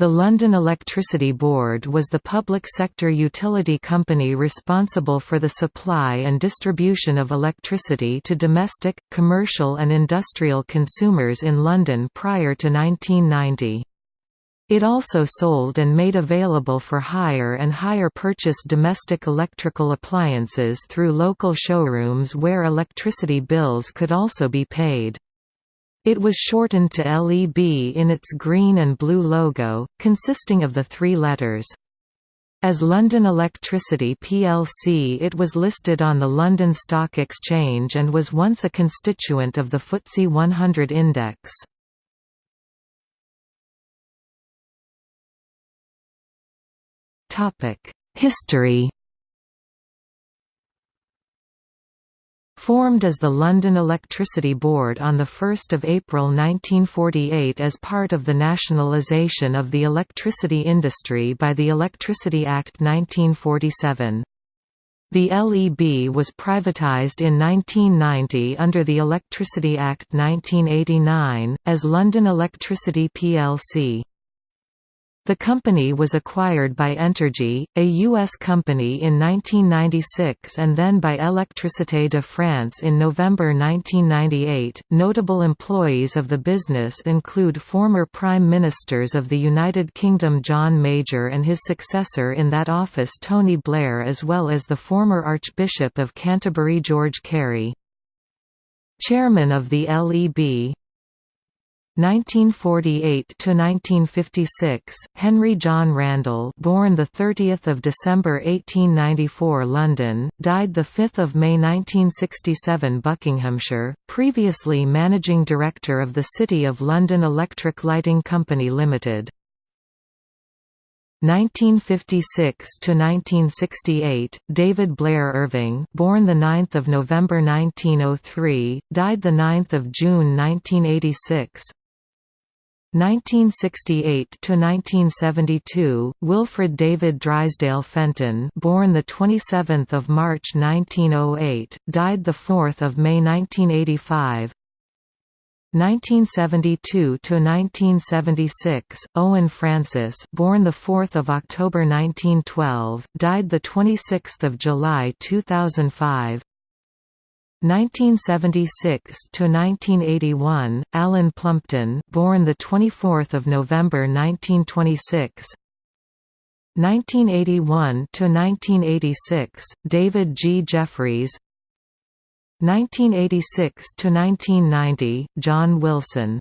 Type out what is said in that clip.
The London Electricity Board was the public sector utility company responsible for the supply and distribution of electricity to domestic, commercial and industrial consumers in London prior to 1990. It also sold and made available for hire and hire purchase domestic electrical appliances through local showrooms where electricity bills could also be paid. It was shortened to LEB in its green and blue logo, consisting of the three letters. As London Electricity plc it was listed on the London Stock Exchange and was once a constituent of the FTSE 100 index. History Formed as the London Electricity Board on 1 April 1948 as part of the nationalisation of the electricity industry by the Electricity Act 1947. The LEB was privatised in 1990 under the Electricity Act 1989, as London Electricity plc. The company was acquired by Entergy, a U.S. company in 1996 and then by Électricité de France in November 1998. Notable employees of the business include former Prime Ministers of the United Kingdom John Major and his successor in that office Tony Blair, as well as the former Archbishop of Canterbury George Carey. Chairman of the LEB, 1948 to 1956 Henry John Randall born the 30th of December 1894 London died the 5th of May 1967 Buckinghamshire previously managing director of the City of London Electric Lighting Company Limited. 1956 to 1968 David Blair Irving born the 9th of November 1903 died the 9th of June 1986 1968 to 1972 Wilfred David Drysdale Fenton born the 27th of March 1908 died the 4th of May 1985 1972 to 1976 Owen Francis born the 4th of October 1912 died the 26th of July 2005 1976 to 1981 Alan Plumpton born the 24th of November 1926 1981 to 1986 David G. Jefferies. 1986 to 1990 John Wilson